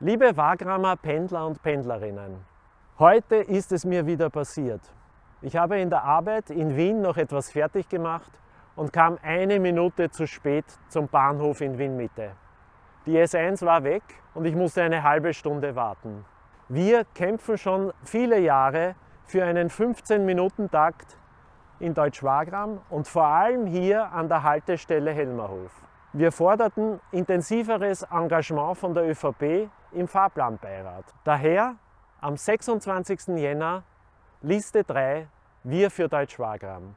Liebe Wagramer Pendler und Pendlerinnen, heute ist es mir wieder passiert. Ich habe in der Arbeit in Wien noch etwas fertig gemacht und kam eine Minute zu spät zum Bahnhof in Wien Mitte. Die S1 war weg und ich musste eine halbe Stunde warten. Wir kämpfen schon viele Jahre für einen 15-Minuten-Takt in Deutsch-Wagram und vor allem hier an der Haltestelle Helmerhof. Wir forderten intensiveres Engagement von der ÖVP im Fahrplanbeirat. Daher am 26. Jänner Liste 3 Wir für Deutsch-Wagram.